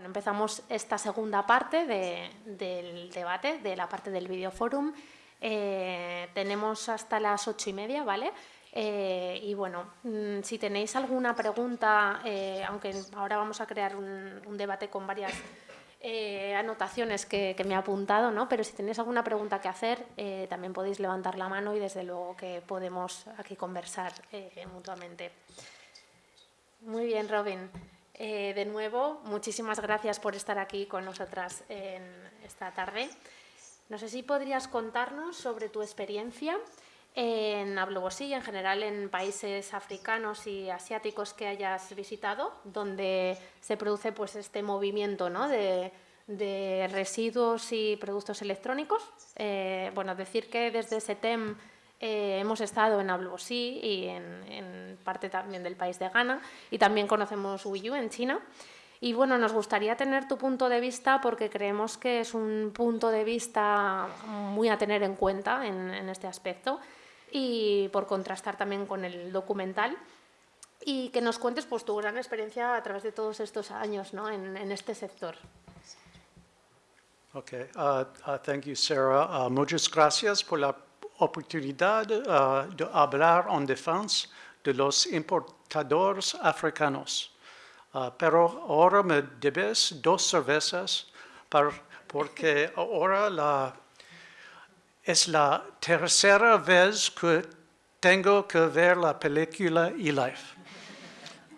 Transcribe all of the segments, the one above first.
Bueno, empezamos esta segunda parte de, del debate, de la parte del videoforum. Eh, tenemos hasta las ocho y media, ¿vale? Eh, y bueno, mm, si tenéis alguna pregunta, eh, aunque ahora vamos a crear un, debate con varias eh, anotaciones que, que, me he apuntado, ¿no? pero si tenéis alguna pregunta que hacer, también podéis levantar la mano y desde luego que podemos aquí conversar mutuamente. Muy bien, Robin. De nuevo, muchísimas gracias por estar aquí con nosotras en esta tarde. No sé si podrías contarnos sobre tu experiencia en Ablobosí y en general en países africanos y asiáticos que hayas visitado, donde se produce pues, este movimiento ¿no? de, de, residuos y productos electrónicos. Eh, bueno, decir que desde SETEM eh, hemos estado en Ablobosí y en, en, parte también del país de Ghana y también conocemos Uyu en China. Y bueno, nos gustaría tener tu punto de vista porque creemos que es un punto de vista muy a tener en cuenta en, en este aspecto y por contrastar también con el documental y que nos cuentes pues, tu gran experiencia a través de todos estos años ¿no? en, en este sector. Okay, uh, uh, thank you, Sarah. Uh, muchas gracias por la oportunidad uh, de hablar en defensa de los importadores africanos. Uh, pero ahora me debes dos cervezas para, porque ahora la es la tercera vez que tengo que ver la película E-Life.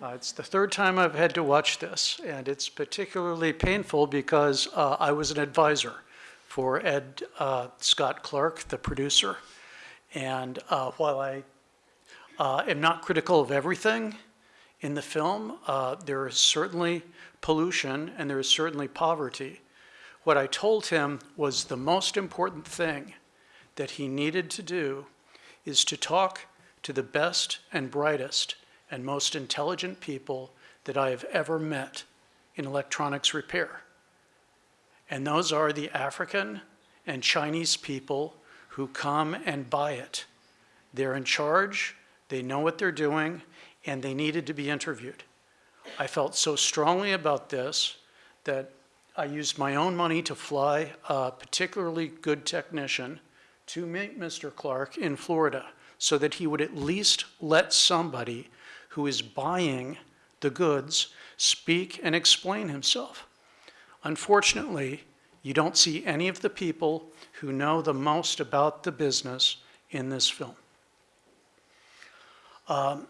Uh, it's the third time I've had to watch this, and it's particularly painful because uh, I was an advisor for Ed uh, Scott Clark, the producer. And uh, while I uh, am not critical of everything in the film, uh, there is certainly pollution and there is certainly poverty. What I told him was the most important thing that he needed to do is to talk to the best and brightest and most intelligent people that I have ever met in electronics repair. And those are the African and Chinese people who come and buy it. They're in charge, they know what they're doing, and they needed to be interviewed. I felt so strongly about this that I used my own money to fly a particularly good technician to meet Mr. Clark in Florida so that he would at least let somebody who is buying the goods speak and explain himself. Unfortunately, you don't see any of the people who know the most about the business in this film. Um,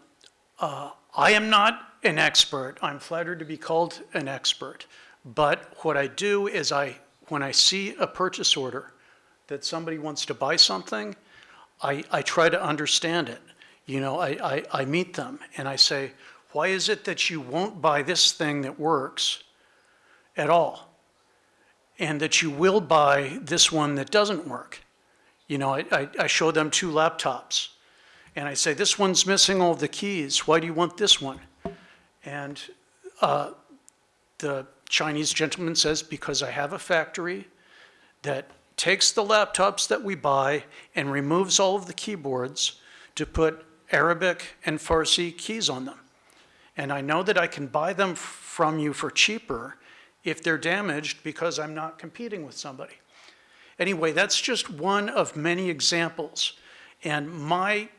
uh, I am not an expert. I'm flattered to be called an expert. But what I do is I, when I see a purchase order, that somebody wants to buy something, I, I try to understand it. You know, I, I, I meet them and I say, why is it that you won't buy this thing that works at all? And that you will buy this one that doesn't work? You know, I, I, I show them two laptops and I say, this one's missing all the keys. Why do you want this one? And uh, the Chinese gentleman says, because I have a factory that takes the laptops that we buy and removes all of the keyboards to put Arabic and Farsi keys on them. And I know that I can buy them from you for cheaper if they're damaged because I'm not competing with somebody. Anyway, that's just one of many examples. And my,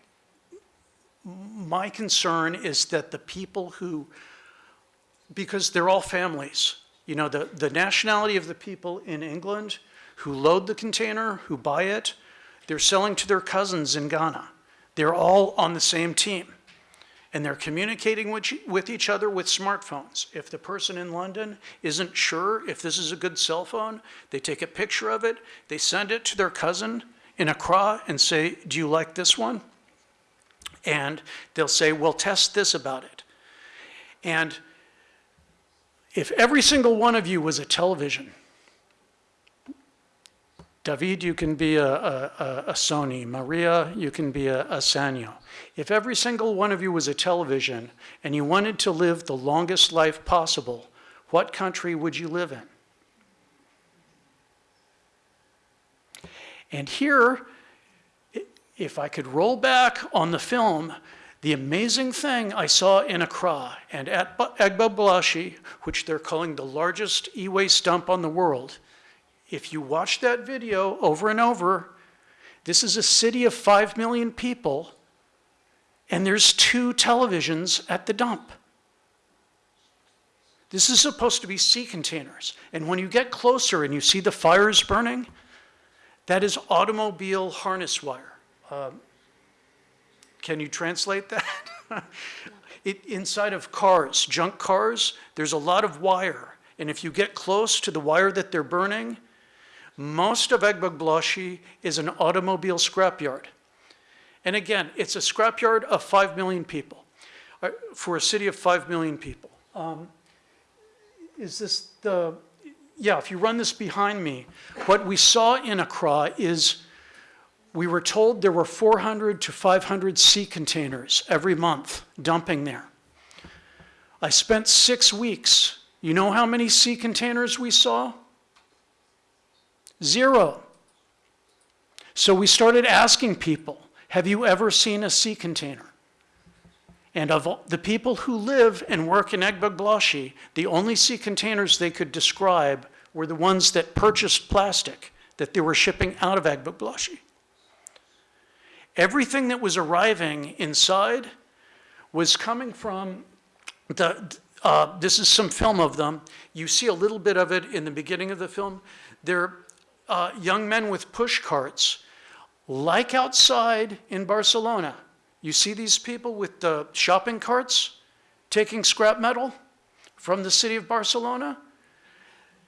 my concern is that the people who, because they're all families, you know, the, the nationality of the people in England who load the container, who buy it, they're selling to their cousins in Ghana. They're all on the same team. And they're communicating with each other with smartphones. If the person in London isn't sure if this is a good cell phone, they take a picture of it, they send it to their cousin in Accra and say, do you like this one? And they'll say, well, test this about it. And if every single one of you was a television, David, you can be a, a, a Sony. Maria, you can be a, a Sanyo. If every single one of you was a television and you wanted to live the longest life possible, what country would you live in? And here, if I could roll back on the film, The amazing thing I saw in Accra and at Ba- Agbogbloshie, which they're calling the largest e-waste dump on the world, if you watch that video over and over, this is a city of 5 million people, and there's two televisions at the dump. This is supposed to be sea containers. And when you get closer and you see the fires burning, that is automobile harness wire. Um, can you translate that? it, inside of cars, junk cars, there's a lot of wire. And if you get close to the wire that they're burning, most of Agbogbloshie is an automobile scrapyard. And again, it's a scrapyard of 5 million people, uh, for a city of 5 million people. Um, is this the, yeah, if you run this behind me, what we saw in Accra is we were told there were 400 to 500 sea containers every month dumping there. I spent six weeks. You know how many sea containers we saw? Zero. So we started asking people, have you ever seen a sea container? And of the people who live and work in Agbogbloshie, the only sea containers they could describe were the ones that purchased plastic that they were shipping out of Agbogbloshie. Everything that was arriving inside was coming from the, uh, this is some film of them. You see a little bit of it in the beginning of the film. They're uh, young men with push carts, like outside in Barcelona. You see these people with the shopping carts taking scrap metal from the city of Barcelona?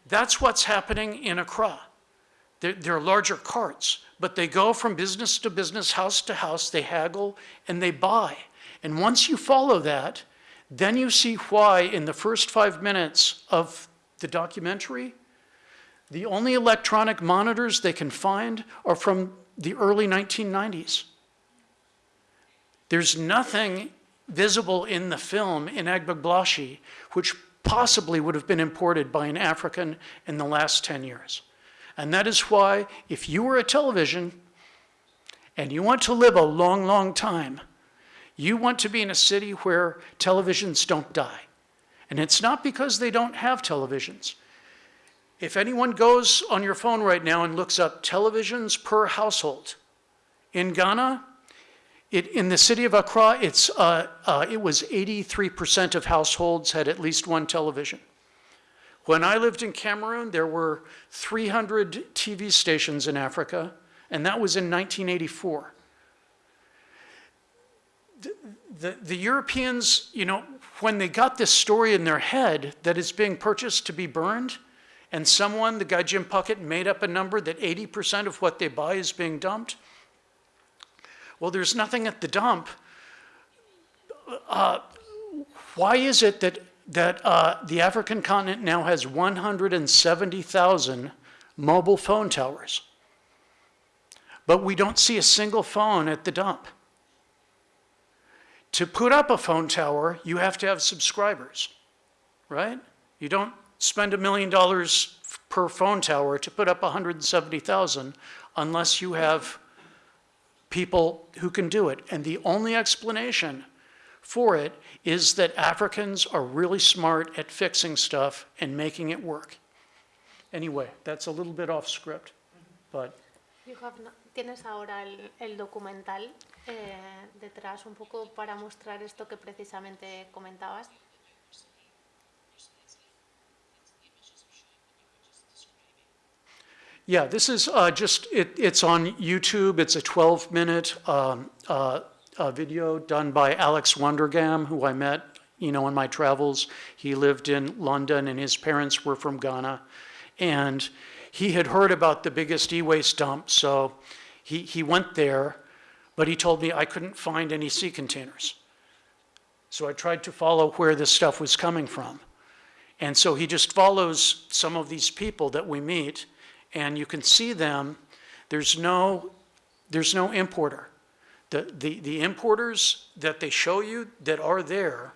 That's what's happening in Accra. They're, they're larger carts, but they go from business to business, house to house, they haggle and they buy. And once you follow that, then you see why in the first five minutes of the documentary, the only electronic monitors they can find are from the early 1990s. There's nothing visible in the film in Agbogbloshie which possibly would have been imported by an African in the last 10 years. And that is why, if you were a television and you want to live a long, long time, you want to be in a city where televisions don't die. And it's not because they don't have televisions. If anyone goes on your phone right now and looks up televisions per household, in Ghana, it, in the city of Accra, it's, uh, uh, it was 83% of households had at least one television. When I lived in Cameroon, there were 300 TV stations in Africa, and that was in 1984. The, the, the Europeans, you know, when they got this story in their head that it's being purchased to be burned, and someone, the guy Jim Puckett, made up a number that 80% of what they buy is being dumped, well, there's nothing at the dump. Uh, why is it that, that uh, the African continent now has 170,000 mobile phone towers? But we don't see a single phone at the dump. To put up a phone tower, you have to have subscribers, right? You don't spend a million dollars per phone tower to put up 170,000 unless you have people who can do it. And the only explanation for it is that Africans are really smart at fixing stuff and making it work. Anyway, that's a little bit off script, but You have no- tienes ahora el, el documental eh, detrás un poco para mostrar esto que precisamente comentabas. Yeah, this is uh, just, it, it's on YouTube. It's a 12 minute um, uh, uh, video done by Alex Wondergam, who I met, you know, in my travels. He lived in London and his parents were from Ghana. And he had heard about the biggest e-waste dump, so he, he went there, but he told me I couldn't find any sea containers. So I tried to follow where this stuff was coming from. And so he just follows some of these people that we meet, and you can see them. There's no, there's no importer. The, the, the importers that they show you that are there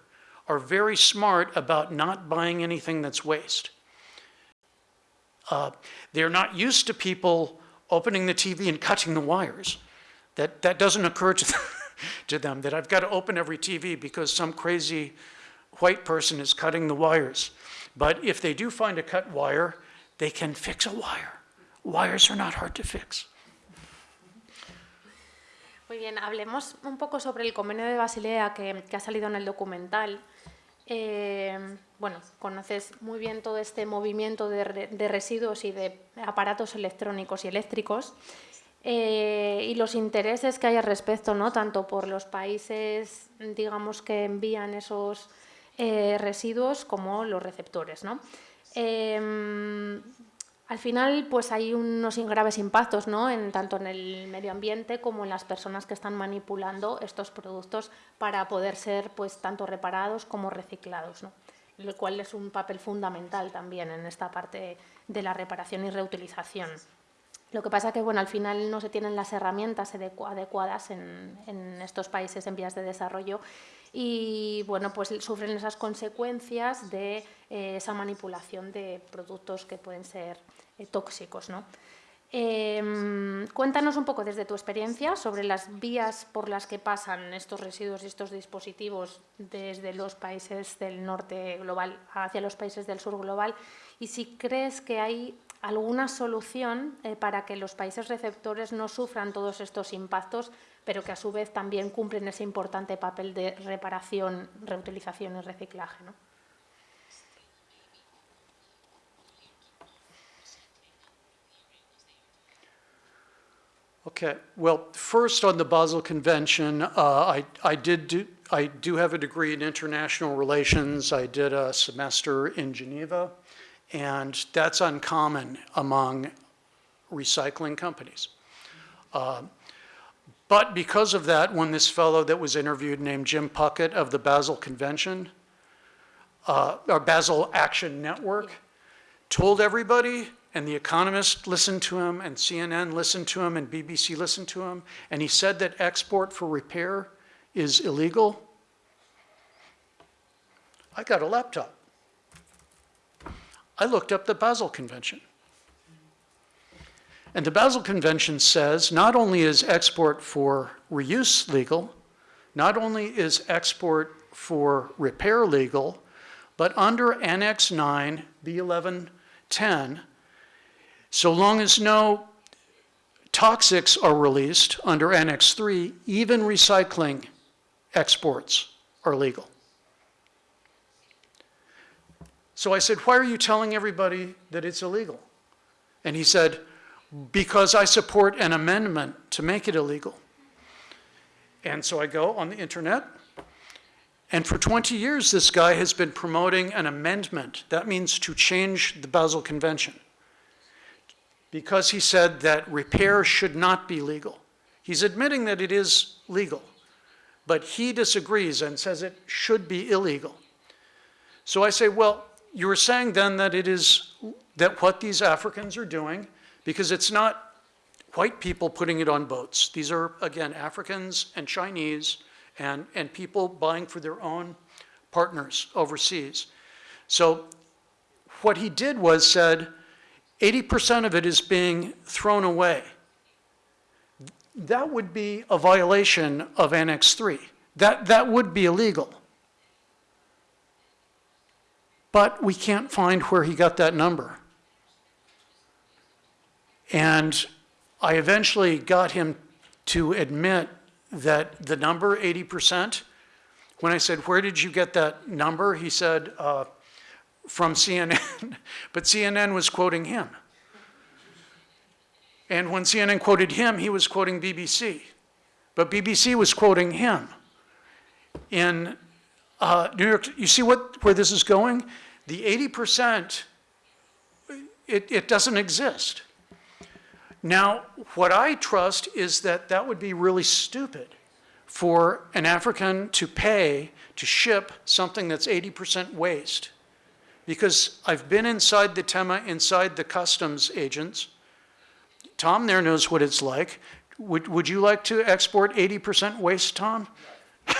are very smart about not buying anything that's waste. Uh, they're not used to people opening the TV and cutting the wires. That, that doesn't occur to them. to them that I've got to open every TV because some crazy white person is cutting the wires. But if they do find a cut wire, they can fix a wire. Wires are not hard to fix. Muy bien, hablemos un poco sobre el convenio de Basilea que, ha salido en el documental. Eh, bueno, conoces muy bien todo este movimiento de residuos y de aparatos electrónicos y eléctricos eh, y los intereses que hay al respecto, ¿no? tanto por los países, digamos, que envían esos eh, residuos como los receptores. ¿no? Al final, pues hay unos graves impactos, ¿no? En, tanto en el medio ambiente como en las personas que están manipulando estos productos para poder ser, pues, tanto reparados como reciclados, ¿no? Lo cual es un papel fundamental también en esta parte de la reparación y reutilización. Lo que pasa que, bueno, al final no se tienen las herramientas adecu- adecuadas en, estos países en vías de desarrollo y, bueno, pues sufren esas consecuencias de eh, esa manipulación de productos que pueden ser tóxicos, ¿no? Em, cuéntanos un poco desde tu experiencia sobre las vías por las que pasan estos residuos y estos dispositivos desde los países del norte global hacia los países del sur global y si crees que hay alguna solución eh, para que los países receptores no sufran todos estos impactos, pero que a su vez también cumplen ese importante papel de reparación, reutilización y reciclaje. ¿no? Okay, well, first on the Basel Convention, uh, I, I did do, I do have a degree in international relations. I did a semester in Geneva, and that's uncommon among recycling companies. Uh, But because of that, when this fellow that was interviewed named Jim Puckett of the Basel Convention, uh, or Basel Action Network, told everybody, and The Economist listened to him, and CNN listened to him, and BBC listened to him, and he said that export for repair is illegal. I got a laptop. I looked up the Basel Convention. And the Basel Convention says not only is export for reuse legal, not only is export for repair legal, but under Annex 9, B1110, so long as no toxics are released under Annex 3, even recycling exports are legal. So I said, Why are you telling everybody that it's illegal? And he said, Because I support an amendment to make it illegal. And so I go on the internet, and for 20 years, this guy has been promoting an amendment. That means to change the Basel Convention. Because he said that repair should not be legal. He's admitting that it is legal, but he disagrees and says it should be illegal. So I say, well, you were saying then that it is, that what these Africans are doing, because it's not white people putting it on boats. These are, again, Africans and Chinese and, and people buying for their own partners overseas. So what he did was said, 80% of it is being thrown away. That would be a violation of Annex 3. That, that would be illegal. But we can't find where he got that number. And I eventually got him to admit that the number, 80%, when I said, Where did you get that number? He said, uh, From CNN. but CNN was quoting him. And when CNN quoted him, he was quoting BBC. But BBC was quoting him. In uh, New York, you see what, where this is going? The 80%, it, it doesn't exist. Now, what I trust is that that would be really stupid for an African to pay to ship something that's 80% waste. Because I've been inside the TEMA, inside the customs agents. Tom there knows what it's like. Would, would you like to export 80% waste, Tom?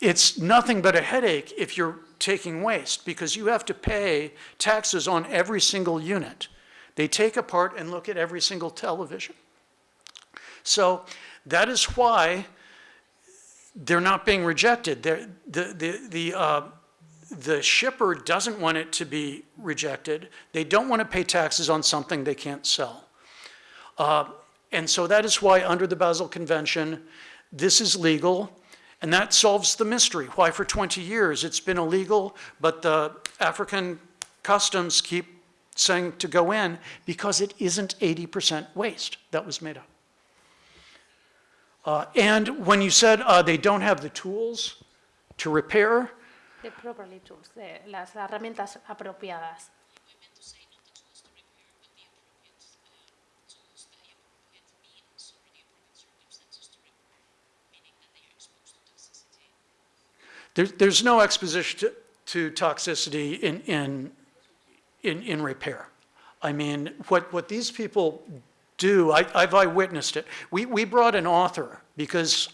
it's nothing but a headache if you're taking waste because you have to pay taxes on every single unit. They take apart and look at every single television. So that is why they're not being rejected. They're, the, the, the, uh, the shipper doesn't want it to be rejected. They don't want to pay taxes on something they can't sell. Uh, and so that is why under the Basel Convention, this is legal, and that solves the mystery. Why for 20 years it's been illegal, but the African customs keep saying to go in because it isn't 80% waste that was made up. Uh, and when you said uh, they don't have the tools to repair, The properly tools, de las herramientas apropiadas. I meant to say not the tools to repair, but the appropriate tools, the appropriate means or the appropriate circumstances to repair, meaning that they are exposed to toxicity. There's, there's no exposition to, to toxicity in, in, in, in repair. I mean, what, what these people do, I, I've eyewitnessed it. We, we brought an author because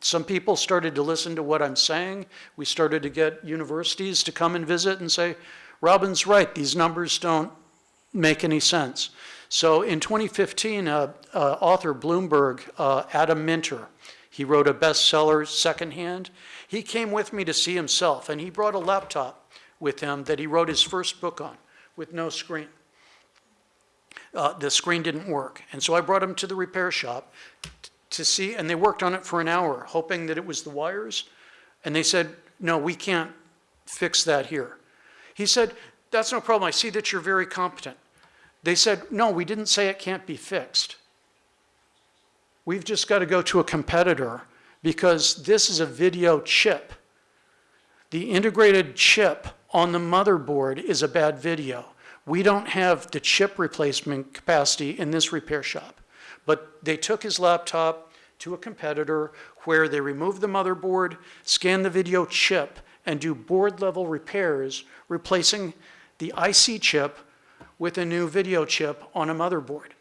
some people started to listen to what I'm saying. We started to get universities to come and visit and say, Robin's right, these numbers don't make any sense. So in 2015, uh, uh, author Bloomberg, uh, Adam Minter, he wrote a bestseller, Secondhand. He came with me to see himself, and he brought a laptop with him that he wrote his first book on with no screen. Uh, the screen didn't work. And so I brought him to the repair shop to see, and they worked on it for an hour, hoping that it was the wires. And they said, no, we can't fix that here. He said, that's no problem. I see that you're very competent. They said, no, we didn't say it can't be fixed. We've just got to go to a competitor because this is a video chip. The integrated chip on the motherboard is a bad video. We don't have the chip replacement capacity in this repair shop. But they took his laptop to a competitor where they removed the motherboard, scan the video chip, and do board level repairs, replacing the IC chip with a new video chip on a motherboard.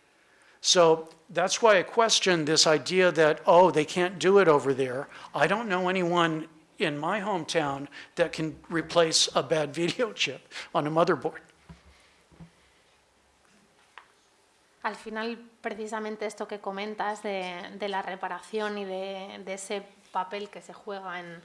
So that's why I question this idea that, oh, they can't do it over there. I don't know anyone in my hometown that can replace a bad video chip on a motherboard. Al final, precisamente esto que comentas de, la reparación y de, ese papel que se juega en,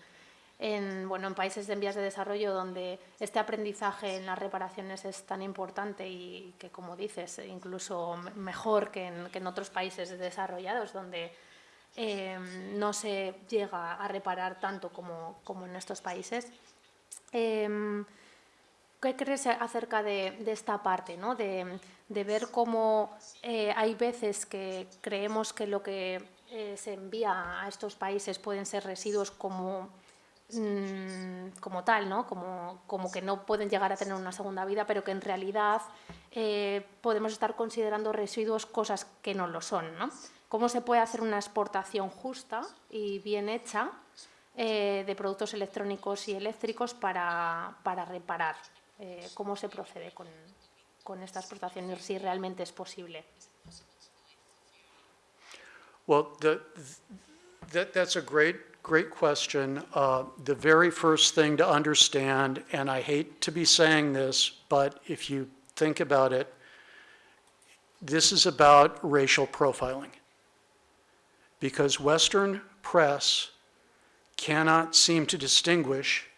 en, bueno, en países en vías de desarrollo donde este aprendizaje en las reparaciones es tan importante y que, como dices, incluso me- mejor que en, otros países desarrollados donde eh, no se llega a reparar tanto como, como en estos países. Em, ¿Qué crees acerca de, esta parte, ¿no? de, ver cómo eh, hay veces que creemos que lo que eh, se envía a estos países pueden ser residuos como, mm, como tal, ¿no? como, como que no pueden llegar a tener una segunda vida, pero que en realidad eh, podemos estar considerando residuos cosas que no lo son? ¿no? ¿Cómo se puede hacer una exportación justa y bien hecha de productos electrónicos y eléctricos para, para reparar? Eh, ¿Cómo se procede con, con esta exportación y si realmente es posible? Well, the, that, that's a great, great question. Uh, the very first thing to understand, and I hate to be saying this, but if you think about it, this is about racial profiling. Because Western press cannot seem to distinguish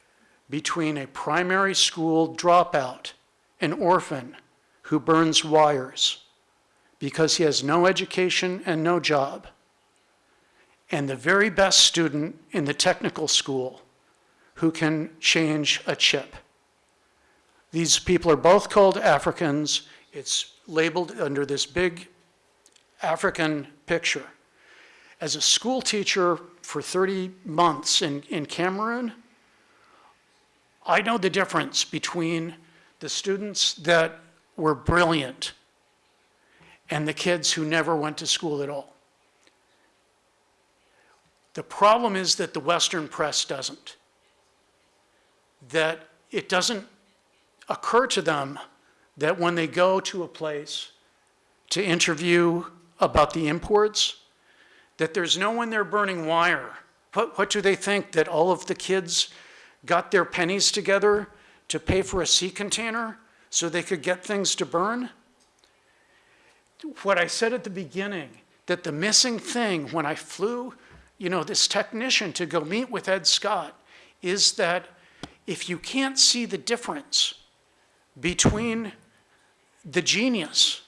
between a primary school dropout, an orphan who burns wires because he has no education and no job, and the very best student in the technical school who can change a chip. These people are both called Africans. It's labeled under this big African picture. As a school teacher for 30 months in, in Cameroon, I know the difference between the students that were brilliant and the kids who never went to school at all. The problem is that the Western press doesn't. That it doesn't occur to them that when they go to a place to interview about the imports, that there's no one there burning wire. What, what do they think? That all of the kids got their pennies together to pay for a sea container so they could get things to burn? What I said at the beginning, that the missing thing when I flew, you know, this technician to go meet with Ed Scott is that if you can't see the difference between the genius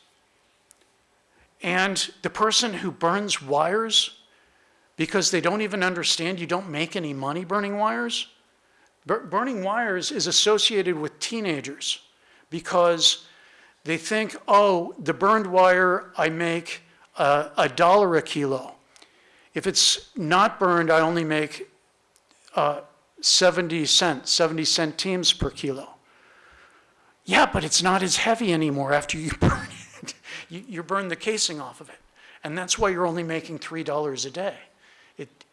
and the person who burns wires because they don't even understand you don't make any money burning wires, burning wires is associated with teenagers because they think, oh, the burned wire, I make uh, a dollar a kilo. If it's not burned, I only make uh, 70 cents, 70 centimes per kilo. Yeah, but it's not as heavy anymore after you burn it. You, you burn the casing off of it. And that's why you're only making $3 a day. It,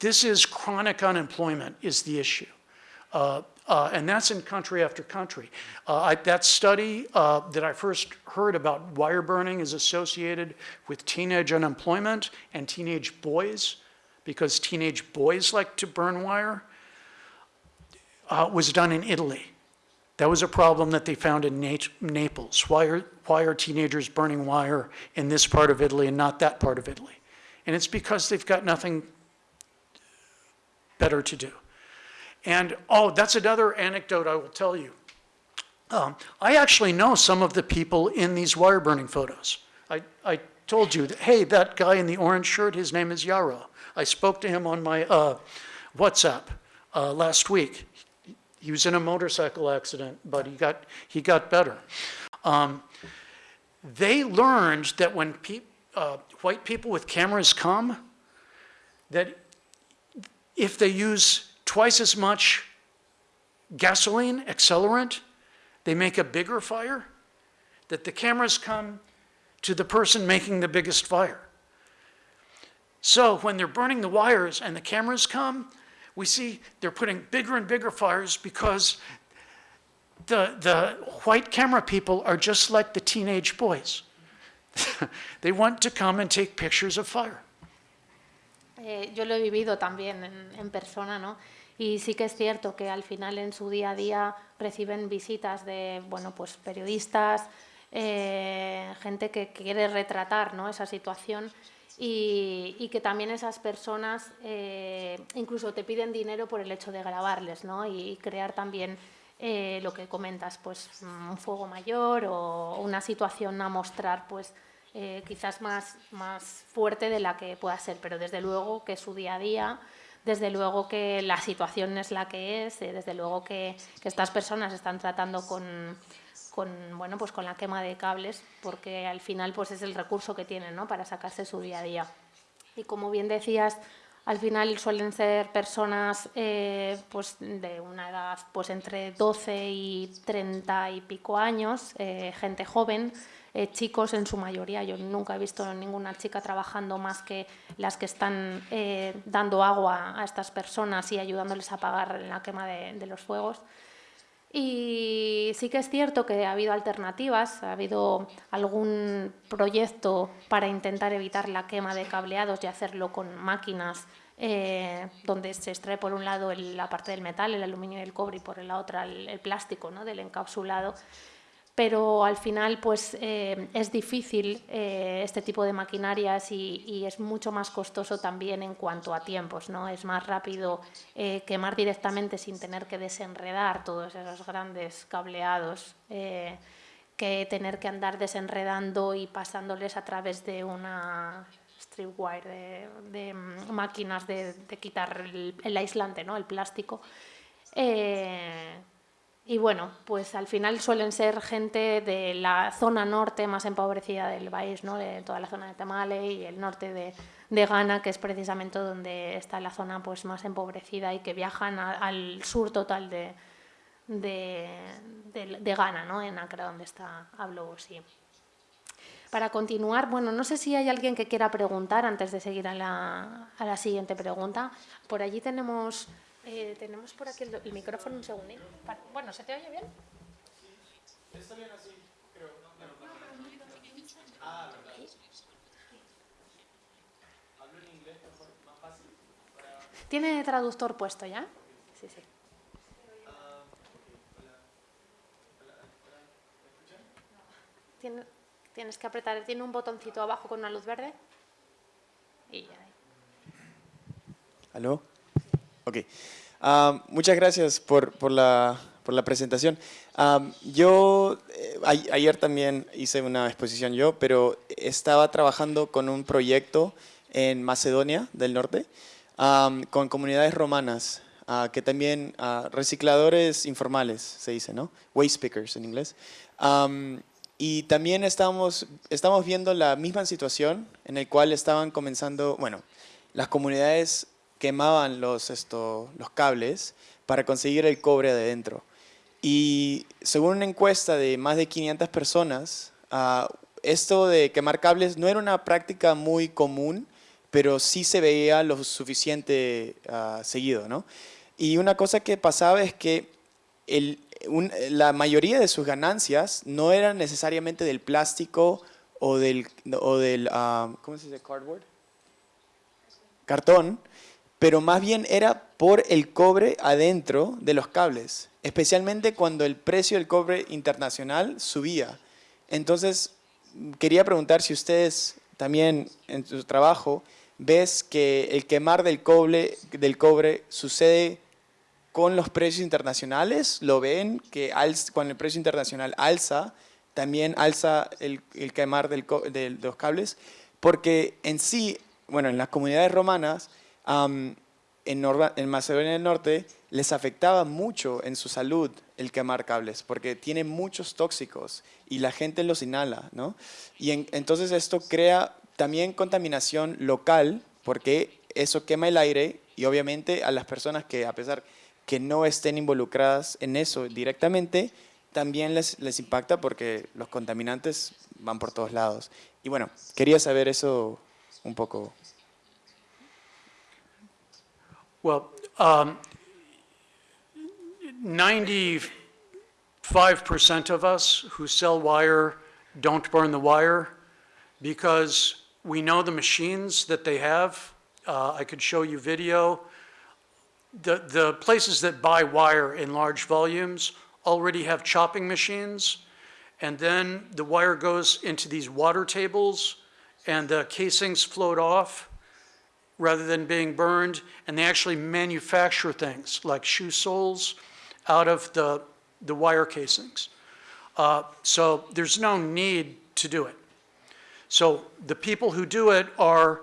this is chronic unemployment is the issue. Uh, uh, and that's in country after country. Uh, I, that study uh, that I first heard about wire burning is associated with teenage unemployment and teenage boys, because teenage boys like to burn wire, uh, was done in Italy. That was a problem that they found in Nat- Naples. Why are, why are teenagers burning wire in this part of Italy and not that part of Italy? And it's because they've got nothing better to do. And, oh, that's another anecdote I will tell you. Um, I actually know some of the people in these wire burning photos. I, I told you, that, hey, that guy in the orange shirt, his name is Yaro. I spoke to him on my uh, WhatsApp uh, last week. He was in a motorcycle accident, but he got, he got better. Um, they learned that when pe- uh, white people with cameras come, that if they use twice as much gasoline, accelerant, they make a bigger fire, that the cameras come to the person making the biggest fire. So when they're burning the wires and the cameras come, we see they're putting bigger and bigger fires because the, the white camera people are just like the teenage boys. they want to come and take pictures of fire. Eh, yo lo he vivido también en, persona, ¿no? Y sí que es cierto que al final en su día a día reciben visitas de, bueno, pues periodistas, eh, gente que quiere retratar, ¿no? Esa situación y, que también esas personas eh, incluso te piden dinero por el hecho de grabarles, ¿no? Y crear también lo que comentas, pues un fuego mayor o una situación a mostrar, pues eh, quizás más, más fuerte de la que pueda ser, pero desde luego que su día a día, desde luego que la situación es la que es, eh, desde luego que, que estas personas están tratando con, con, bueno, pues con la quema de cables, porque al final pues es el recurso que tienen ¿no? para sacarse su día a día. Y como bien decías, al final suelen ser personas eh, pues de una edad pues entre 12 y 30 y pico años, eh, gente joven, eh, chicos en su mayoría. Yo nunca he visto ninguna chica trabajando más que las que están dando agua a estas personas y ayudándoles a apagar la quema de los fuegos. Y sí que es cierto que ha habido alternativas, ha habido algún proyecto para intentar evitar la quema de cableados y hacerlo con máquinas eh, donde se extrae por un lado la parte del metal, el aluminio y el cobre, y por la otra el, el plástico ¿no? del encapsulado. Pero al final pues, eh, es difícil eh, este tipo de maquinarias y, es mucho más costoso también en cuanto a tiempos. ¿no? Es más rápido eh, quemar directamente sin tener que desenredar todos esos grandes cableados que tener que andar desenredando y pasándoles a través de una stripwire, de, de, mm, máquinas de, de quitar el, el aislante, ¿no? el plástico. Y bueno, pues al final suelen ser gente de la zona norte más empobrecida del país, ¿no? de toda la zona de Tamale y el norte de, de Ghana, que es precisamente donde está la zona pues, más empobrecida y que viajan al sur total de, de, de- Ghana, ¿no? en Accra, donde está Hablo sí. Para continuar, bueno, no sé si hay alguien que quiera preguntar antes de seguir a la, a la siguiente pregunta. Por allí tenemos, eh, tenemos por aquí el, el micrófono un segundín. Pa- Bueno, ¿se te oye bien? ¿Tiene traductor puesto ya? Sí, sí. ¿Tiene, Tienes que apretar, tiene un botoncito abajo con una luz verde. Y ya. ¿Aló? Ok. Am, muchas gracias por, por la, por la presentación. Am, yo eh, ayer también hice una exposición yo, pero estaba trabajando con un proyecto en Macedonia del Norte am, con comunidades romanas, ah, que también ah, recicladores informales se dice, ¿no? Waste pickers en inglés. Y también estamos, viendo la misma situación en el cual estaban comenzando, bueno, las comunidades quemaban los, esto, los cables para conseguir el cobre de adentro. Y según una encuesta de más de 500 personas, ah, esto de quemar cables no era una práctica muy común, pero sí se veía lo suficiente ah, seguido, ¿no? Y una cosa que pasaba es que el- un- la mayoría de sus ganancias no eran necesariamente del plástico o del, o del ah, ¿cómo se dice? Cardboard cartón, pero más bien era por el cobre adentro de los cables, especialmente cuando el precio del cobre internacional subía. Entonces, quería preguntar si ustedes también en su trabajo ves que el quemar del cobre, del cobre sucede con los precios internacionales, lo ven que alz- cuando el precio internacional alza, también alza el, el quemar del de los cables, porque en sí, bueno, en las comunidades romanas, am, en, en Macedonia del Norte, les afectaba mucho en su salud el quemar cables, porque tiene muchos tóxicos y la gente los inhala, ¿no? Y en- entonces esto crea también contaminación local, porque eso quema el aire y obviamente a las personas que a pesar que no estén involucradas en eso directamente, también les, les impacta porque los contaminantes van por todos lados. Y bueno, quería saber eso un poco. Well, um, 95% of us who sell wire don't burn the wire because we know the machines that they have. Uh, I could show you video. The, the places that buy wire in large volumes already have chopping machines. And then the wire goes into these water tables and the casings float off rather than being burned, and they actually manufacture things like shoe soles out of the, the wire casings. Uh, so there's no need to do it. So the people who do it are,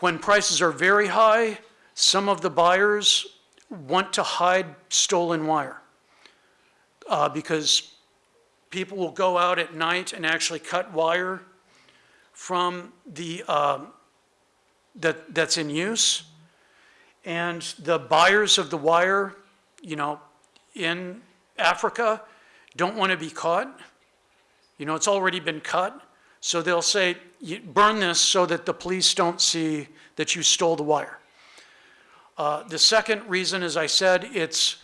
when prices are very high, some of the buyers want to hide stolen wire. Uh, because people will go out at night and actually cut wire from the, um, that, that's in use. And the buyers of the wire, you know, in Africa don't want to be caught. You know, it's already been cut. So they'll say, "You- burn this so that the police don't see that you stole the wire. Uh, The second reason, as I said, it's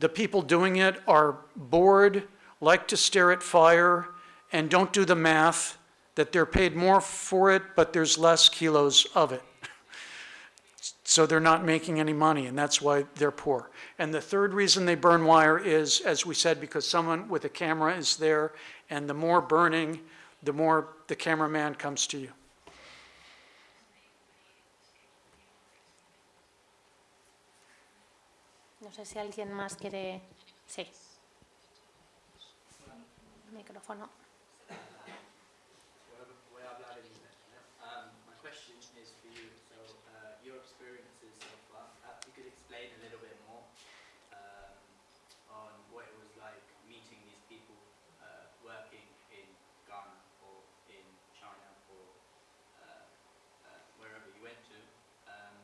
the people doing it are bored, like to stare at fire, and don't do the math that they're paid more for it, but there's less kilos of it. So they're not making any money, and that's why they're poor. And the third reason they burn wire is, as we said, because someone with a camera is there, and the more burning, the more the cameraman comes to you. No sé si alguien más quiere. Sí. Micrófono. Um, my question is for you. So, uh, your experiences so far, perhaps you could explain a little bit more um, on what it was like meeting these people uh, working in Ghana or in China or uh, uh, wherever you went to. Um,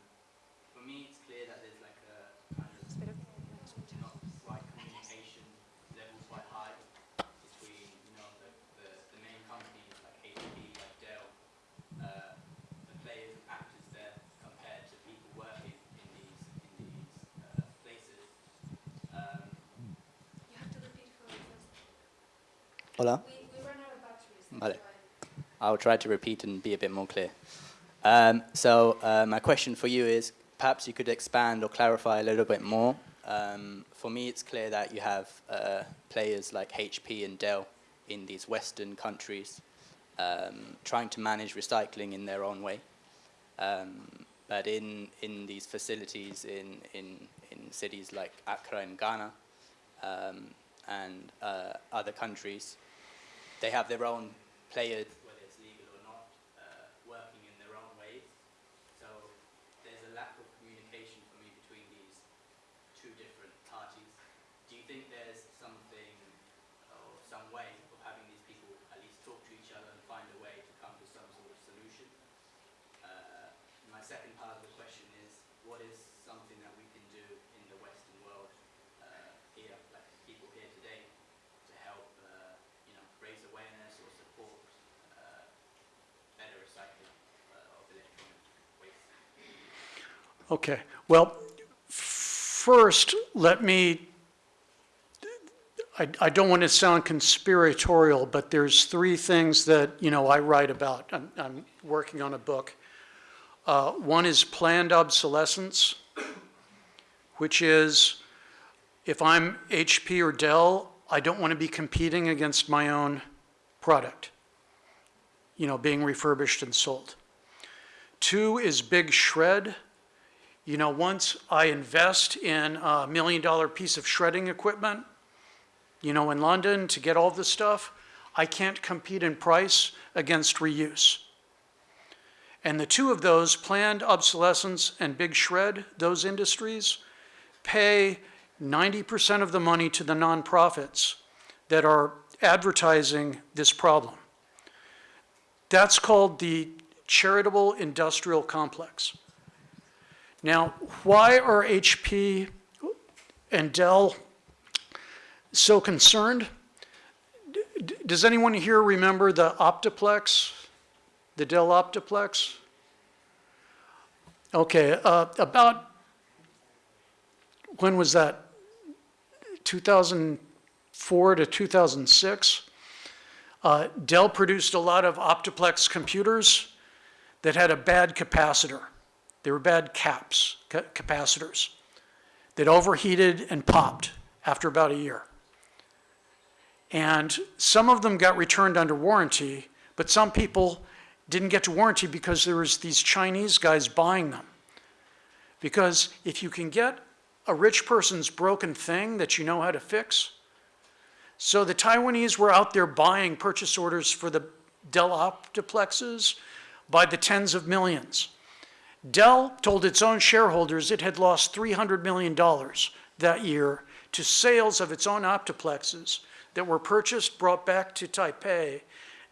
for me, it's clear that there's like a kind of not right communication level quite high between you know the, the, the main companies like HP, like Dell, uh, the players and actors there compared to people working in these in these uh, places. Um, You have to repeat for the first. Hola. Vale. I'll try to repeat and be a bit more clear. Um, so uh, my question for you is, perhaps you could expand or clarify a little bit more. Um, for me, it's clear that you have uh, players like HP and Dell in these Western countries, um, trying to manage recycling in their own way. Um, but in, in these facilities in, in, in cities like Accra in Ghana um, and uh, other countries, they have their own players, whether it's legal or not, uh, working in their own ways. So there's a lack of communication for me between these two different parties. Do you think there's something or some way of having these people at least talk to each other and find a way to come to some sort of solution? Uh, my second part of the question is, what is something that we can do in the Western world uh, here, like people here today, to help, uh, you know, raise awareness or support uh, better recycling uh, of electronic waste? Okay, well, first, let me, I, I don't want to sound conspiratorial, but there's three things that, you know, I write about. I'm, I'm working on a book. Uh, one is planned obsolescence, which is if I'm HP or Dell, I don't want to be competing against my own product, you know, being refurbished and sold. Two is big shred. You know, once I invest in a million dollar piece of shredding equipment, you know, in London to get all this stuff, I can't compete in price against reuse. And the two of those, planned obsolescence and big shred, those industries, pay 90% of the money to the nonprofits that are advertising this problem. That's called the charitable industrial complex. Now, why are HP and Dell so concerned? D- Does anyone here remember the Optiplex, the Dell Optiplex? Okay, uh, about, when was that? 2004 to 2006? Uh, Dell produced a lot of Optiplex computers that had a bad capacitor. They were bad caps, ca- capacitors, that overheated and popped after about a year. And some of them got returned under warranty, but some people didn't get to warranty because there was these Chinese guys buying them. Because if you can get a rich person's broken thing that you know how to fix, so the Taiwanese were out there buying purchase orders for the Dell Optiplexes by the tens of millions. Dell told its own shareholders it had lost $300 million that year to sales of its own optiplexes that were purchased, brought back to Taipei.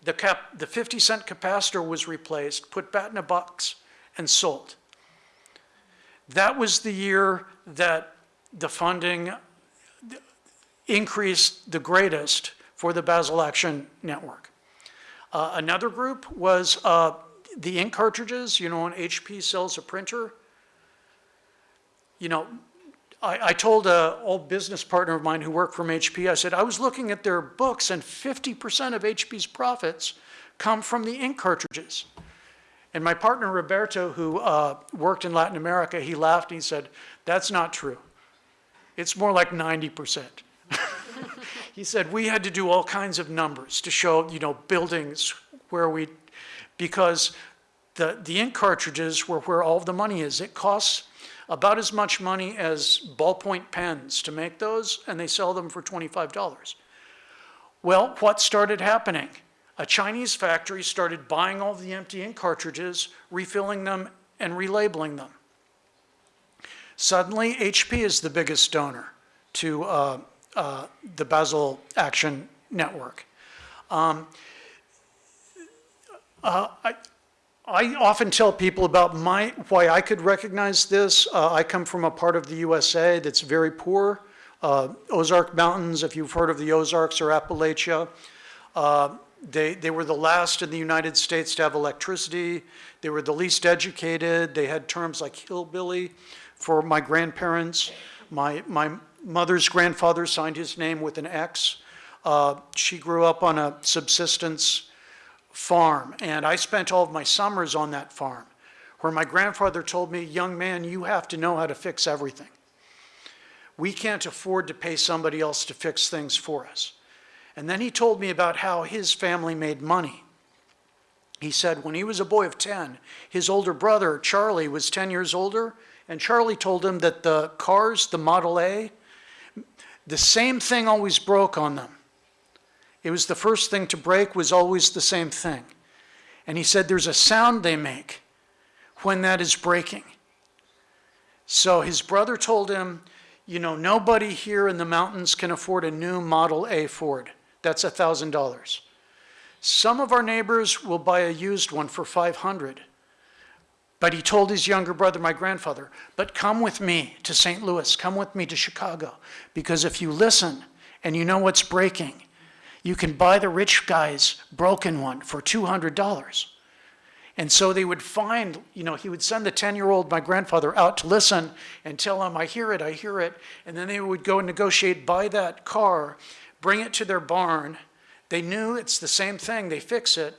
The, cap, the 50 cent capacitor was replaced, put back in a box, and sold. That was the year that the funding increased the greatest for the Basel Action Network. Uh, another group was uh, the ink cartridges. You know, when HP sells a printer, you know, I, I told an old business partner of mine who worked from HP, I said, I was looking at their books and 50% of HP's profits come from the ink cartridges. And my partner Roberto, who uh, worked in Latin America, he laughed and he said, that's not true. It's more like 90%. he said, we had to do all kinds of numbers to show, you know, buildings where we, because the, the ink cartridges were where all the money is. It costs about as much money as ballpoint pens to make those, and they sell them for $25. Well, what started happening? A Chinese factory started buying all the empty ink cartridges, refilling them, and relabeling them. Suddenly, HP is the biggest donor to uh, uh, the Basel Action Network. Um, uh, I, I often tell people about my, why I could recognize this. Uh, I come from a part of the USA that's very poor. Uh, Ozark Mountains, if you've heard of the Ozarks or Appalachia, uh, they, they were the last in the United States to have electricity. They were the least educated. They had terms like hillbilly for my grandparents. My, my mother's grandfather signed his name with an X. Uh, she grew up on a subsistence farm, and I spent all of my summers on that farm, where my grandfather told me, young man, you have to know how to fix everything. We can't afford to pay somebody else to fix things for us. And then he told me about how his family made money. He said when he was a boy of 10, his older brother, Charlie, was 10 years older, and Charlie told him that the cars, the Model A, the same thing always broke on them. It was the first thing to break was always the same thing. And he said there's a sound they make when that is breaking. So his brother told him, you know, nobody here in the mountains can afford a new Model A Ford. That's $1,000. Some of our neighbors will buy a used one for 500. But he told his younger brother, my grandfather, but come with me to St. Louis, come with me to Chicago, because if you listen and you know what's breaking, you can buy the rich guy's broken one for $200. And so they would find, you know, he would send the 10 year old, my grandfather, out to listen and tell him, I hear it, I hear it. And then they would go and negotiate, buy that car, bring it to their barn. They knew it's the same thing, they fix it,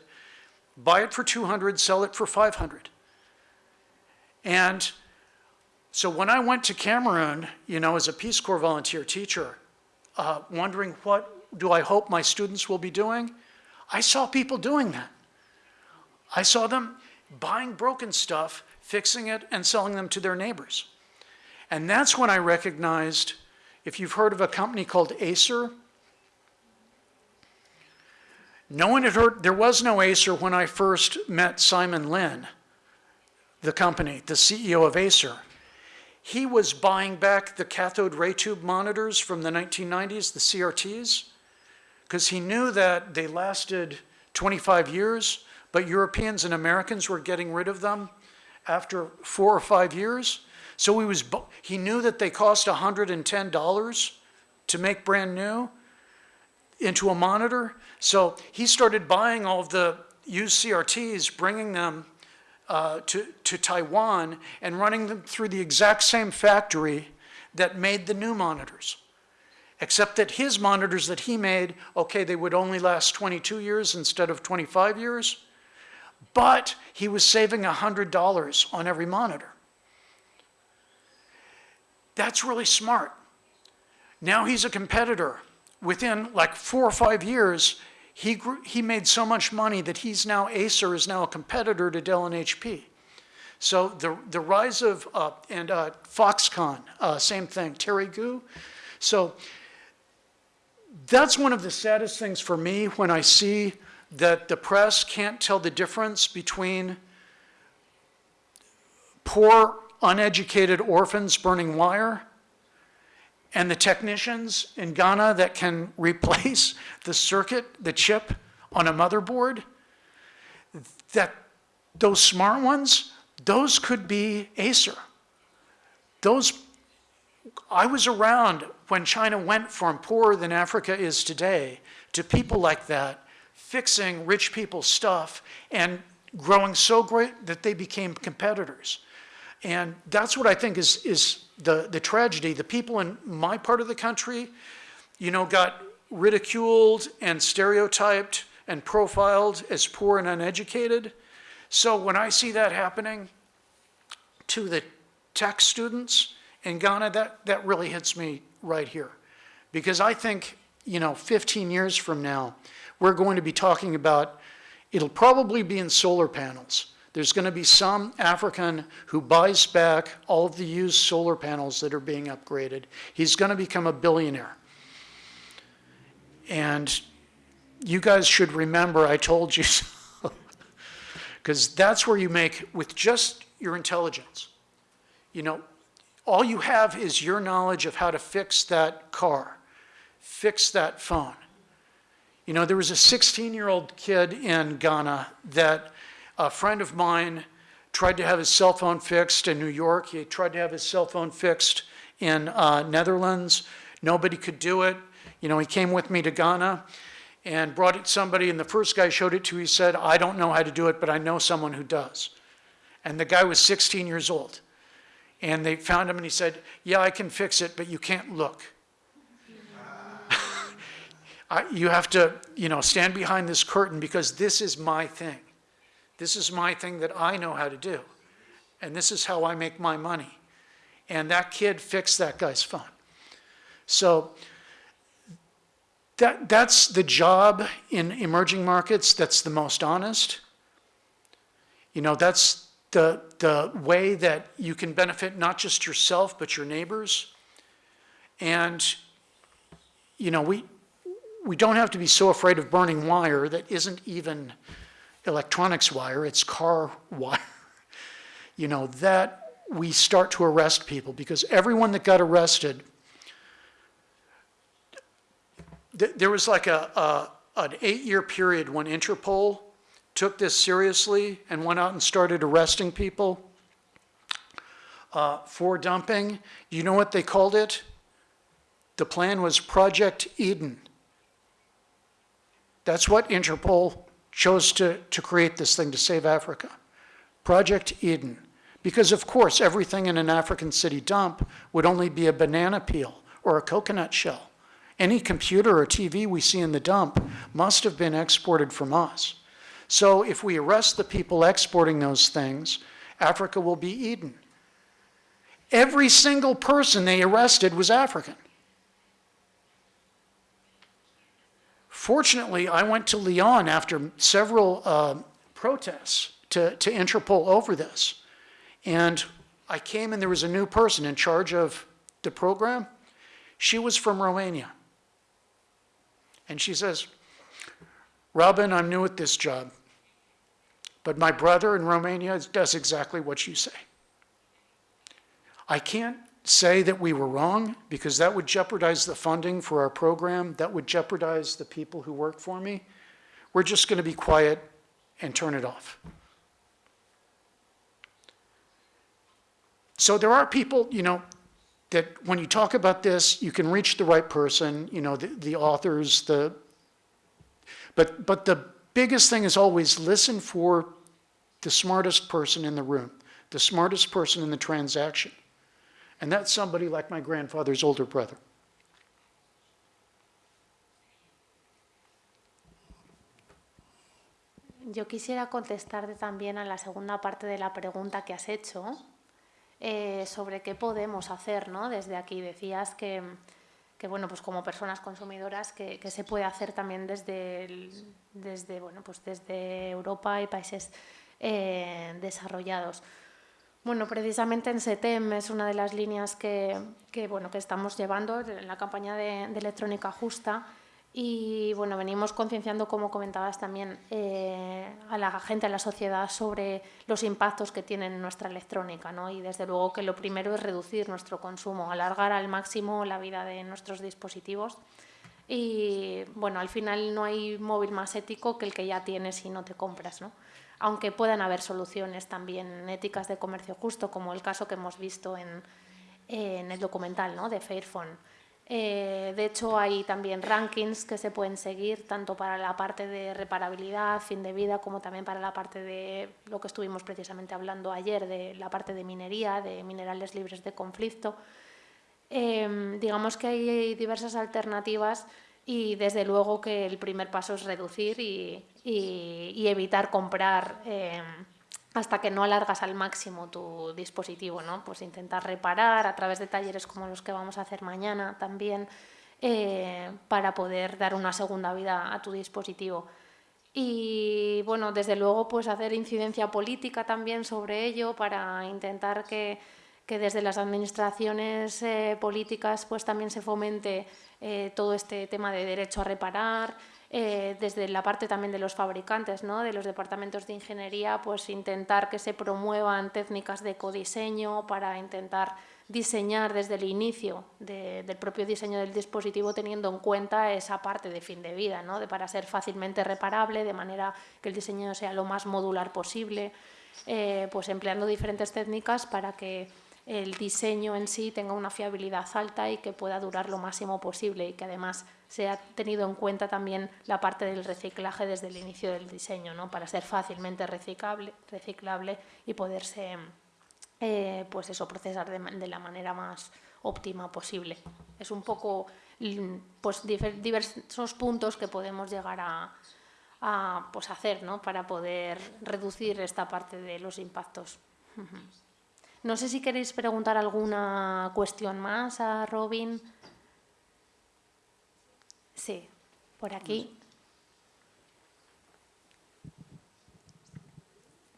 buy it for 200, sell it for 500. And so when I went to Cameroon, you know, as a Peace Corps volunteer teacher, uh, wondering what do I hope my students will be doing, I saw people doing that. I saw them buying broken stuff, fixing it, and selling them to their neighbors. And that's when I recognized, if you've heard of a company called Acer, no one had heard, there was no Acer when I first met Simon Lin, the company, the CEO of Acer. He was buying back the cathode ray tube monitors from the 1990s, the CRTs, because he knew that they lasted 25 years, but Europeans and Americans were getting rid of them after four or five years. So he, was, he knew that they cost $110 to make brand new into a monitor. So he started buying all of the used CRTs, bringing them uh, to, to Taiwan and running them through the exact same factory that made the new monitors. Except that his monitors that he made, okay, they would only last 22 years instead of 25 years, but he was saving $100 on every monitor. That's really smart. Now he's a competitor. Within like four or five years, he, grew, he made so much money that he's now, Acer is now a competitor to Dell and HP. So the, the rise of, uh, and uh, Foxconn, uh, same thing, Terry Gou. So that's one of the saddest things for me when I see that the press can't tell the difference between poor, uneducated orphans burning wire and the technicians in Ghana that can replace the circuit, the chip on a motherboard, that those smart ones, those could be Acer. Those, I was around when China went from poorer than Africa is today to people like that, fixing rich people's stuff and growing so great that they became competitors. And that's what I think is, is the, the tragedy. The people in my part of the country, you know, got ridiculed and stereotyped and profiled as poor and uneducated. So when I see that happening to the tech students in Ghana, that, that really hits me right here. Because I think, you know, 15 years from now, we're going to be talking about, it'll probably be in solar panels. There's going to be some African who buys back all of the used solar panels that are being upgraded. He's going to become a billionaire. And you guys should remember I told you so. Because that's where you make, with just your intelligence, you know, all you have is your knowledge of how to fix that car, fix that phone. You know, there was a 16 year old kid in Ghana that a friend of mine tried to have his cell phone fixed in New York. He tried to have his cell phone fixed in uh, Netherlands. Nobody could do it. You know, he came with me to Ghana and brought it to somebody, and the first guy showed it to, he said, I don't know how to do it, but I know someone who does. And the guy was 16 years old. And they found him and he said, yeah, I can fix it, but you can't look. I, you have to, you know, stand behind this curtain because this is my thing. This is my thing that I know how to do. And this is how I make my money. And that kid fixed that guy's phone. So that, that's the job in emerging markets that's the most honest. You know, that's the, the way that you can benefit not just yourself, but your neighbors. And, you know, we, we don't have to be so afraid of burning wire that isn't even electronics wire, it's car wire. You know, that we start to arrest people because everyone that got arrested, th- there was like a, a an eight-year period when Interpol took this seriously and went out and started arresting people uh, for dumping. You know what they called it? The plan was Project Eden. That's what Interpol chose to, to create this thing to save Africa. Project Eden. Because of course, everything in an African city dump would only be a banana peel or a coconut shell. Any computer or TV we see in the dump must have been exported from us. So if we arrest the people exporting those things, Africa will be Eden. Every single person they arrested was African. Fortunately, I went to Lyon after several uh, protests to, to Interpol over this. And I came and there was a new person in charge of the program. She was from Romania. And she says, Robin, I'm new at this job, but my brother in Romania does exactly what you say. I can't say that we were wrong because that would jeopardize the funding for our program, that would jeopardize the people who work for me. We're just going to be quiet and turn it off. So there are people, you know, that when you talk about this, you can reach the right person, you know, the, the authors, the, but, but the biggest thing is always listen for the smartest person in the room, the smartest person in the transaction. And that's somebody like my grandfather's older brother. Yo quisiera contestarte también a la segunda parte de la pregunta que has hecho eh, sobre qué podemos hacer ¿no? desde aquí. Decías que, que, bueno, pues como personas consumidoras, que, que se puede hacer también desde, el- desde, bueno, pues desde Europa y países eh, desarrollados. Bueno, precisamente en SETEM es una de las líneas que, que, bueno, que estamos llevando en la campaña de, de electrónica justa y bueno, venimos concienciando, como comentabas también, eh, a la gente, a la sociedad sobre los impactos que tiene en nuestra electrónica ¿no? y desde luego que lo primero es reducir nuestro consumo, alargar al máximo la vida de nuestros dispositivos y bueno, al final no hay móvil más ético que el que ya tienes y no te compras, ¿no? Aunque puedan haber soluciones también éticas de comercio justo, como el caso que hemos visto en, el documental ¿no? de Fairphone. Eh, de hecho, hay también rankings que se pueden seguir, tanto para la parte de reparabilidad, fin de vida, como también para la parte de lo que estuvimos precisamente hablando ayer, de la parte de minería, de minerales libres de conflicto. Eh, digamos que hay diversas alternativas y desde luego que el primer paso es reducir y, y- evitar comprar eh, hasta que no alargas al máximo tu dispositivo, ¿no? Pues intentar reparar a través de talleres como los que vamos a hacer mañana también eh, para poder dar una segunda vida a tu dispositivo. Y bueno, desde luego, pues hacer incidencia política también sobre ello para intentar que, que desde las administraciones eh, políticas pues también se fomente eh, todo este tema de derecho a reparar, eh, desde la parte también de los fabricantes, ¿no? de los departamentos de ingeniería, pues intentar que se promuevan técnicas de ecodiseño para intentar diseñar desde el inicio de- del propio diseño del dispositivo teniendo en cuenta esa parte de fin de vida, ¿no? de para ser fácilmente reparable, de manera que el diseño sea lo más modular posible, eh, pues empleando diferentes técnicas para que el diseño en sí tenga una fiabilidad alta y que pueda durar lo máximo posible y que además sea tenido en cuenta también la parte del reciclaje desde el inicio del diseño, ¿no? para ser fácilmente reciclable, reciclable y poderse eh, pues eso, procesar de, de la manera más óptima posible. Es un poco mm, pues, diversos puntos que podemos llegar a, a, pues, hacer ¿no? para poder reducir esta parte de los impactos. No sé si queréis preguntar alguna cuestión más a Robin. Sí, por aquí.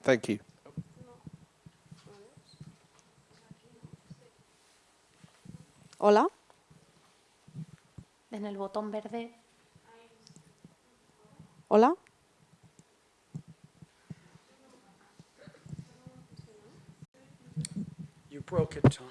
Thank you. Hola. En el botón verde. Hola. Broke it, Tom.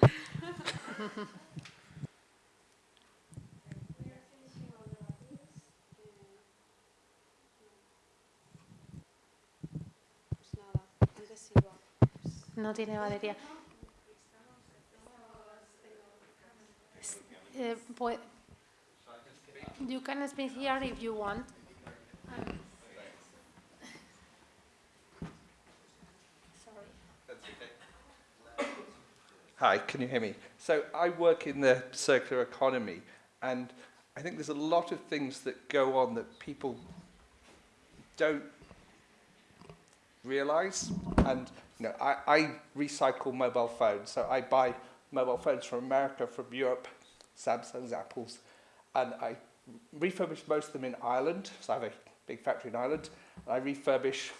No tiene batería. Eh, you can speak here if you want. Hi, can you hear me? So I work in the circular economy, and I think there's a lot of things that go on that people don't realize. And you know, I, I recycle mobile phones, so I buy mobile phones from America, from Europe, Samsung's, Apple's, and I refurbish most of them in Ireland. So I have a big factory in Ireland. And I refurbish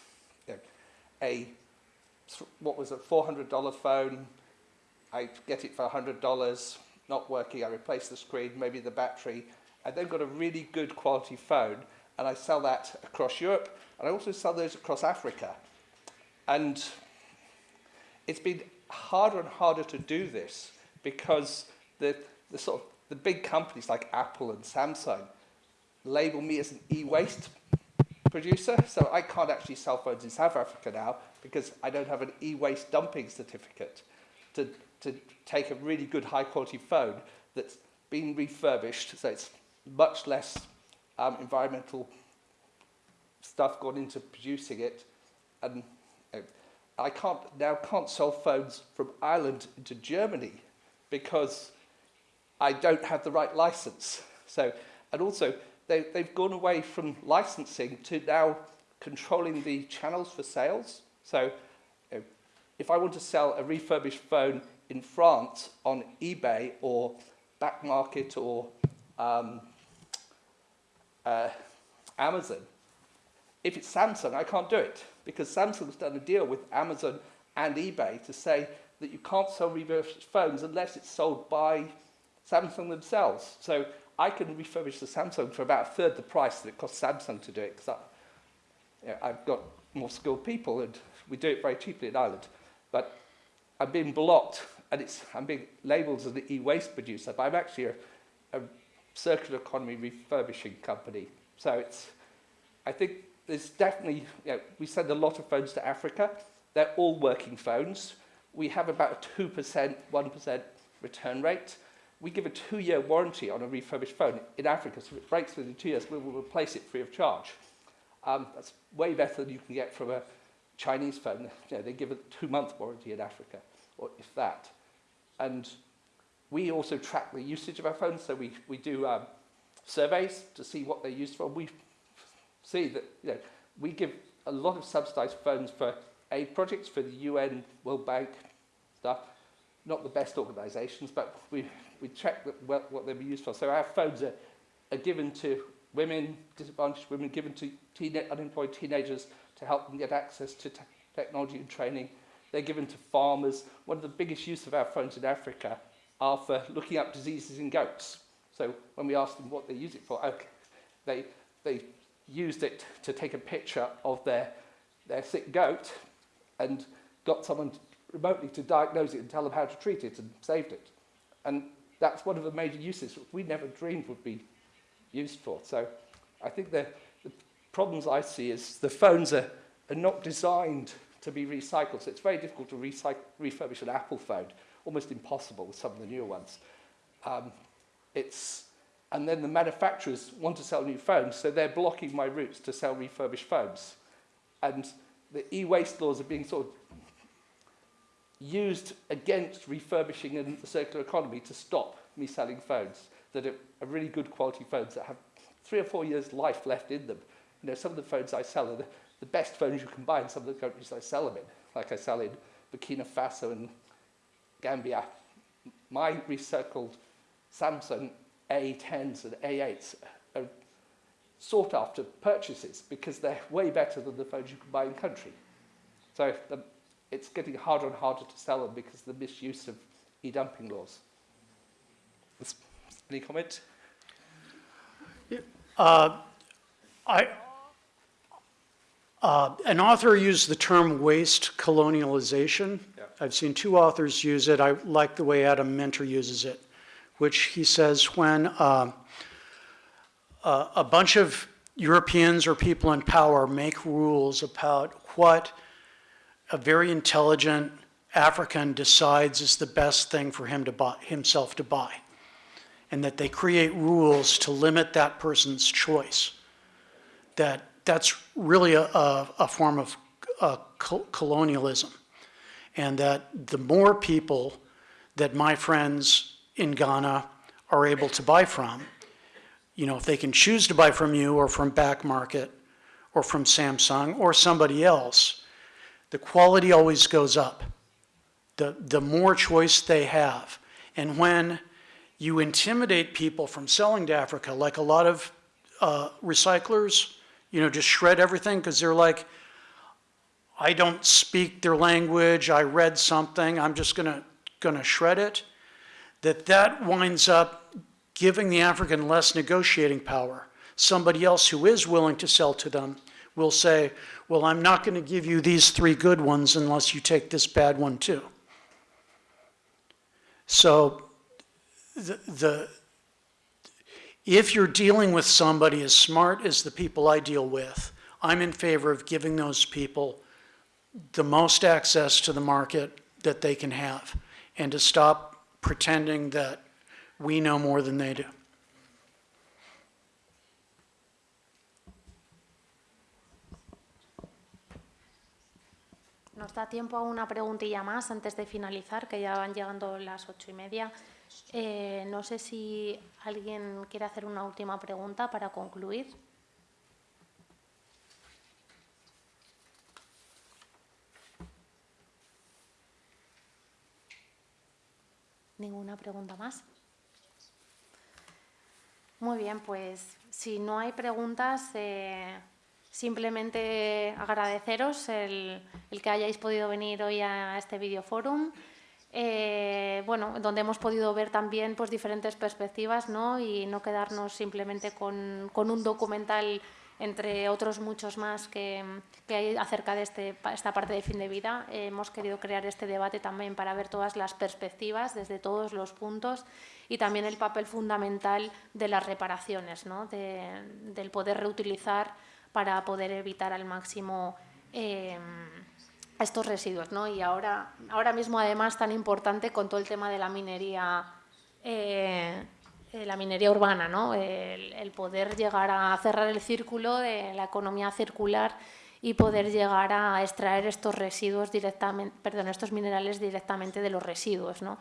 you know, a what was a $400 phone. I get it for $100, not working. I replace the screen, maybe the battery. I then got a really good quality phone, and I sell that across Europe, and I also sell those across Africa. And it's been harder and harder to do this because the, the sort of the big companies like Apple and Samsung label me as an e-waste producer, so I can't actually sell phones in South Africa now because I don't have an e-waste dumping certificate to, to take a really good high quality phone that's been refurbished, so it's much less um, environmental stuff gone into producing it, and uh, I can't now can't sell phones from Ireland into Germany because I don't have the right license. So, and also they, they've gone away from licensing to now controlling the channels for sales. So, if I want to sell a refurbished phone in France on eBay or back market or um, uh, Amazon, if it's Samsung, I can't do it because Samsung's done a deal with Amazon and eBay to say that you can't sell refurbished phones unless it's sold by Samsung themselves. So I can refurbish the Samsung for about a third the price that it costs Samsung to do it because you know, I've got more skilled people and we do it very cheaply in Ireland. But I'm being blocked and it's, I'm being labelled as an e-waste producer, but I'm actually a, a circular economy refurbishing company. So it's, I think there's definitely, you know, we send a lot of phones to Africa. They're all working phones. We have about a 2%, 1% return rate. We give a two-year warranty on a refurbished phone in Africa, so if it breaks within two years, we will replace it free of charge. Um, that's way better than you can get from a Chinese phone. You know, they give a two-month warranty in Africa, or if that. And we also track the usage of our phones, so we, we do um, surveys to see what they're used for. We see that you know, we give a lot of subsidized phones for aid projects for the UN, World Bank, stuff. Not the best organizations, but we, we check that, what, what they'll be used for. So our phones are, are given to women, disadvantaged women, given to teen, unemployed teenagers to help them get access to te technology and training. They're given to farmers. One of the biggest use of our phones in Africa are for looking up diseases in goats. So when we ask them what they use it for, okay, they, they used it to take a picture of their, their sick goat and got someone remotely to diagnose it and tell them how to treat it and saved it. And that's one of the major uses we never dreamed would be used for. So I think the, the problems I see is the phones are, are not designed to be recycled. So it's very difficult to refurbish an Apple phone, almost impossible with some of the newer ones. Um, it's, and then the manufacturers want to sell new phones, so they're blocking my routes to sell refurbished phones. And the e-waste laws are being sort of used against refurbishing and the circular economy to stop me selling phones that are, are really good quality phones that have three or four years life left in them. You know, some of the phones I sell are the, the best phones you can buy in some of the countries I sell them in, like I sell in Burkina Faso and Gambia. My recycled Samsung A10s and A8s are sought after purchases because they're way better than the phones you can buy in country. So the, it's getting harder and harder to sell them because of the misuse of e-dumping laws. Any comment? Yeah, uh, I, uh, an author used the term waste colonialization. Yeah. I've seen two authors use it. I like the way Adam Minter uses it, which he says when uh, a, a bunch of Europeans or people in power make rules about what a very intelligent African decides is the best thing for him to buy, himself to buy, and that they create rules to limit that person's choice that that's really a, a, a form of uh, col- colonialism. And that the more people that my friends in Ghana are able to buy from, you know, if they can choose to buy from you or from Back Market or from Samsung or somebody else, the quality always goes up. The, the more choice they have. And when you intimidate people from selling to Africa, like a lot of uh, recyclers, you know, just shred everything because they're like, I don't speak their language, I read something, I'm just gonna, gonna shred it, that that winds up giving the African less negotiating power. Somebody else who is willing to sell to them will say, well, I'm not gonna give you these three good ones unless you take this bad one too. So the, the, if you're dealing with somebody as smart as the people I deal with, I'm in favor of giving those people the most access to the market that they can have and to stop pretending that we know more than they do. Nos da tiempo a una preguntilla más antes de finalizar, que ya van llegando las ocho y media. Eh, no sé si alguien quiere hacer una última pregunta para concluir. ¿Ninguna pregunta más? Muy bien, pues si no hay preguntas, eh, simplemente agradeceros el, que hayáis podido venir hoy a este videoforum. Eh, bueno, donde hemos podido ver también pues, diferentes perspectivas ¿no? y no quedarnos simplemente con, con un documental entre otros muchos más que, que hay acerca de este, esta parte de fin de vida. Hemos querido crear este debate también para ver todas las perspectivas desde todos los puntos y también el papel fundamental de las reparaciones, ¿no? de- del poder reutilizar para poder evitar al máximo eh, estos residuos. ¿no? Y ahora, ahora mismo, además, tan importante con todo el tema de la minería, eh, eh, la minería urbana, ¿no? el, el poder llegar a cerrar el círculo de la economía circular y poder llegar a extraer estos residuos directamente, perdón, estos minerales directamente de los residuos, ¿no?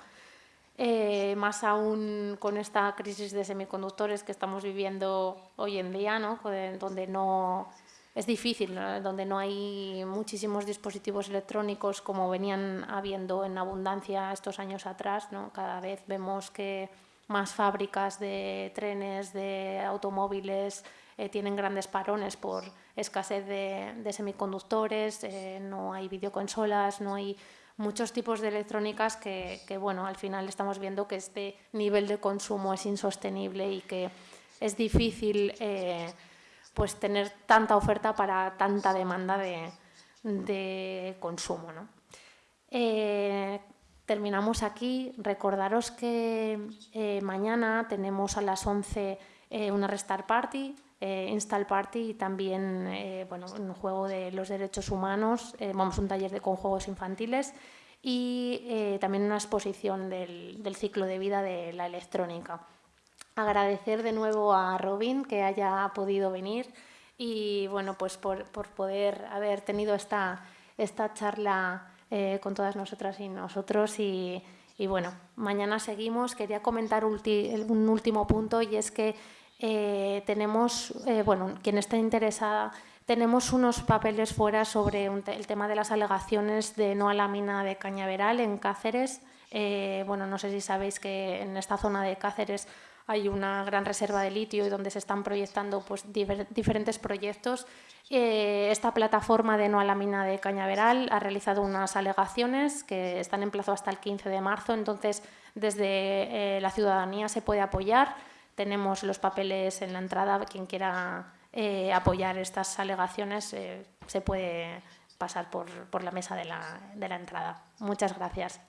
Eh, más aún con esta crisis de semiconductores que estamos viviendo hoy en día, ¿no? Con- donde no es difícil, donde no hay muchísimos dispositivos electrónicos como venían habiendo en abundancia estos años atrás. ¿no? Cada vez vemos que más fábricas de trenes, de automóviles, eh, tienen grandes parones por escasez de, semiconductores, eh, no hay videoconsolas, no hay muchos tipos de electrónicas que, bueno, al final estamos viendo que este nivel de consumo es insostenible y que es difícil eh, pues tener tanta oferta para tanta demanda de, de consumo. ¿no? Eh, terminamos aquí. Recordaros que eh, mañana tenemos a las 11 eh, una Restart Party, eh, Install Party y también eh, bueno, un juego de los derechos humanos, eh, vamos un taller de, con juegos infantiles y eh, también una exposición del, del ciclo de vida de la electrónica. Agradecer de nuevo a Robin que haya podido venir y bueno, pues por, por poder haber tenido esta, esta charla con todas nosotras y nosotros y, y bueno, mañana seguimos. Quería comentar un último punto y es que eh, tenemos, eh, bueno, quien esté interesada, tenemos unos papeles fuera sobre el tema de las alegaciones de no a la mina de Cañaveral en Cáceres. Eh, bueno, no sé si sabéis que en esta zona de Cáceres hay una gran reserva de litio y donde se están proyectando pues, diferentes proyectos. Esta plataforma de no a la mina de Cañaveral ha realizado unas alegaciones que están en plazo hasta el 15 de marzo, entonces desde la ciudadanía se puede apoyar. Tenemos los papeles en la entrada, quien quiera eh, apoyar estas alegaciones eh, se puede pasar por, por la mesa de la, de la entrada. Muchas gracias.